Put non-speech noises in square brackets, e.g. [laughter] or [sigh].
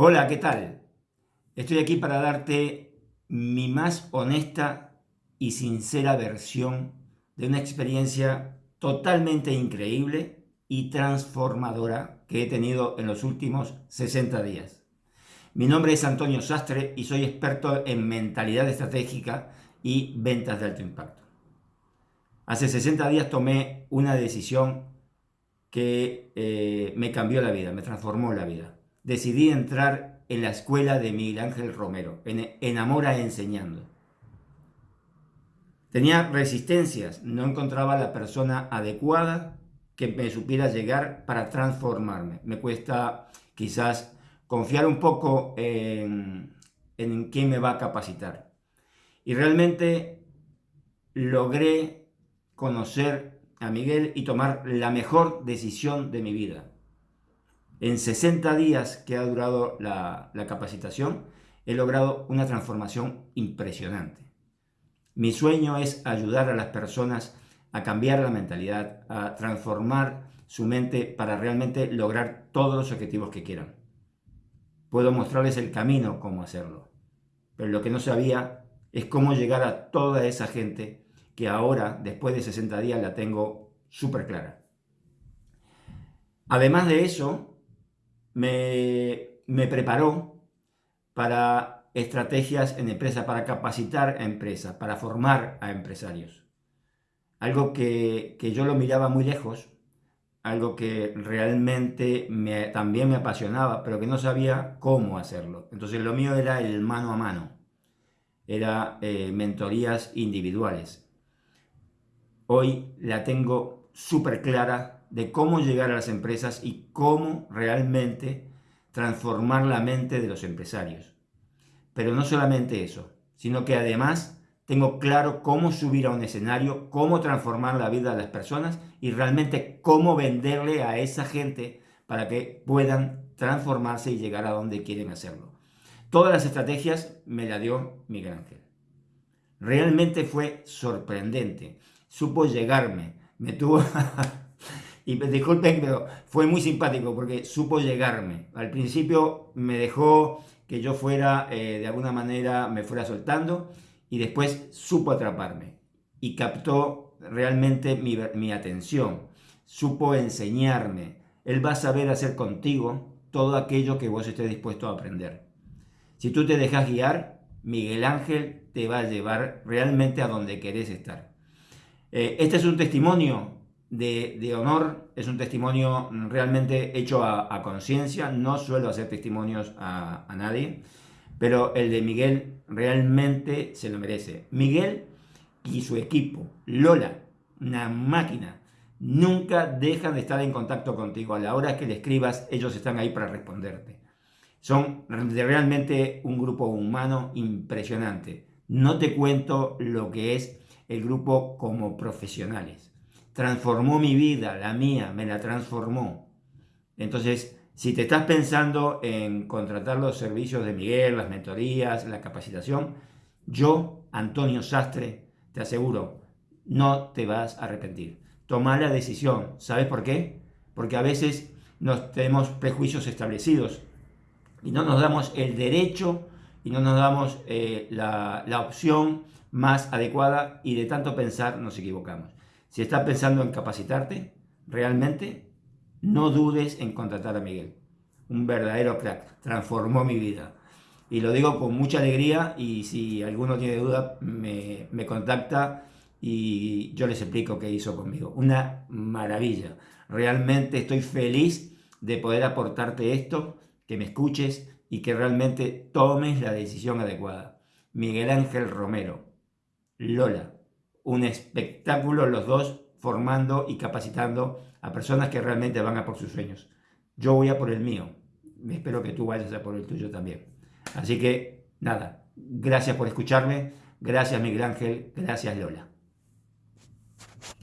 Hola, ¿qué tal? Estoy aquí para darte mi más honesta y sincera versión de una experiencia totalmente increíble y transformadora que he tenido en los últimos 60 días. Mi nombre es Antonio Sastre y soy experto en mentalidad estratégica y ventas de alto impacto. Hace 60 días tomé una decisión que eh, me cambió la vida, me transformó la vida. Decidí entrar en la escuela de Miguel Ángel Romero, en Enamora Enseñando. Tenía resistencias, no encontraba la persona adecuada que me supiera llegar para transformarme. Me cuesta quizás confiar un poco en, en quién me va a capacitar. Y realmente logré conocer a Miguel y tomar la mejor decisión de mi vida. En 60 días que ha durado la, capacitación, he logrado una transformación impresionante. Mi sueño es ayudar a las personas a cambiar la mentalidad, a transformar su mente para realmente lograr todos los objetivos que quieran. Puedo mostrarles el camino cómo hacerlo, pero lo que no sabía es cómo llegar a toda esa gente que ahora, después de 60 días, la tengo súper clara. Además de eso, me, me preparó para estrategias en empresa, para capacitar a empresas, para formar a empresarios. Algo que, yo lo miraba muy lejos, algo que realmente me, también me apasionaba, pero que no sabía cómo hacerlo. Entonces lo mío era el mano a mano, era eh, mentorías individuales. Hoy la tengo súper clara de cómo llegar a las empresas y cómo realmente transformar la mente de los empresarios. Pero no solamente eso, sino que además tengo claro cómo subir a un escenario, cómo transformar la vida de las personas y realmente cómo venderle a esa gente para que puedan transformarse y llegar a donde quieren hacerlo. Todas las estrategias me las dio Miguel Ángel. Realmente fue sorprendente. Supo llegarme. Me tuvo... [laughs] y disculpen, pero fue muy simpático porque supo llegarme. Al principio me dejó que yo fuera, eh, de alguna manera, me fuera soltando y después supo atraparme y captó realmente mi, mi atención, supo enseñarme. Él va a saber hacer contigo todo aquello que vos estés dispuesto a aprender. Si tú te dejas guiar, Miguel Ángel te va a llevar realmente a donde querés estar. Eh, este es un testimonio de, honor, es un testimonio realmente hecho a, conciencia, no suelo hacer testimonios a, a, nadie, pero el de Miguel realmente se lo merece. Miguel y su equipo, Lola, una máquina, nunca dejan de estar en contacto contigo. A la hora que le escribas, ellos están ahí para responderte. Son realmente un grupo humano impresionante. No te cuento lo que es el grupo como profesionales transformó mi vida, la mía, me la transformó. Entonces, si te estás pensando en contratar los servicios de Miguel, las mentorías, la capacitación, yo, Antonio Sastre, te aseguro, no te vas a arrepentir. Toma la decisión. ¿Sabes por qué? Porque a veces nos tenemos prejuicios establecidos y no nos damos el derecho y no nos damos eh, la, la opción más adecuada y de tanto pensar nos equivocamos. Si estás pensando en capacitarte, realmente, no dudes en contratar a Miguel. Un verdadero crack, transformó mi vida. Y lo digo con mucha alegría y si alguno tiene duda me, me contacta y yo les explico qué hizo conmigo. Una maravilla. Realmente estoy feliz de poder aportarte esto, que me escuches y que realmente tomes la decisión adecuada. Miguel Ángel Romero, Lola, un espectáculo los dos formando y capacitando a personas que realmente van a por sus sueños. Yo voy a por el mío. Espero que tú vayas a por el tuyo también. Así que, nada, gracias por escucharme. Gracias Miguel Ángel. Gracias Lola.